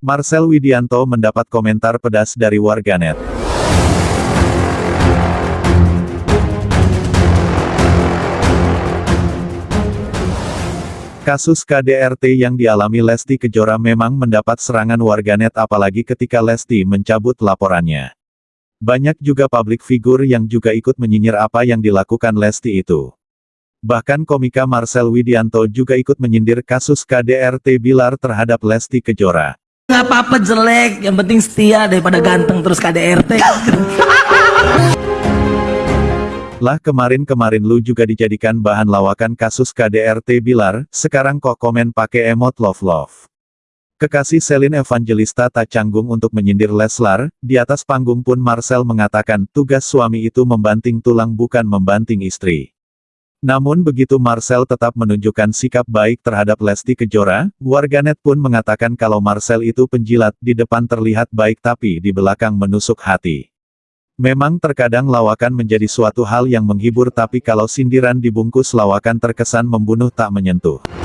Marcel Widianto mendapat komentar pedas dari warganet. Kasus KDRT yang dialami Lesti Kejora memang mendapat serangan warganet apalagi ketika Lesti mencabut laporannya. Banyak juga publik figur yang juga ikut menyinyir apa yang dilakukan Lesti itu. Bahkan komika Marcel Widianto juga ikut menyindir kasus KDRT Bilar terhadap Lesti Kejora. Nggak apa-apa jelek, yang penting setia daripada ganteng terus KDRT. Lah kemarin-kemarin lu juga dijadikan bahan lawakan kasus KDRT Bilar, sekarang kok komen pakai emot love-love. Kekasih Selin Evangelista tak canggung untuk menyindir Leslar, di atas panggung pun Marcel mengatakan tugas suami itu membanting tulang bukan membanting istri. Namun begitu Marcel tetap menunjukkan sikap baik terhadap Lesti Kejora, warganet pun mengatakan kalau Marcel itu penjilat, di depan terlihat baik tapi di belakang menusuk hati. Memang terkadang lawakan menjadi suatu hal yang menghibur tapi kalau sindiran dibungkus lawakan terkesan membunuh tak menyentuh.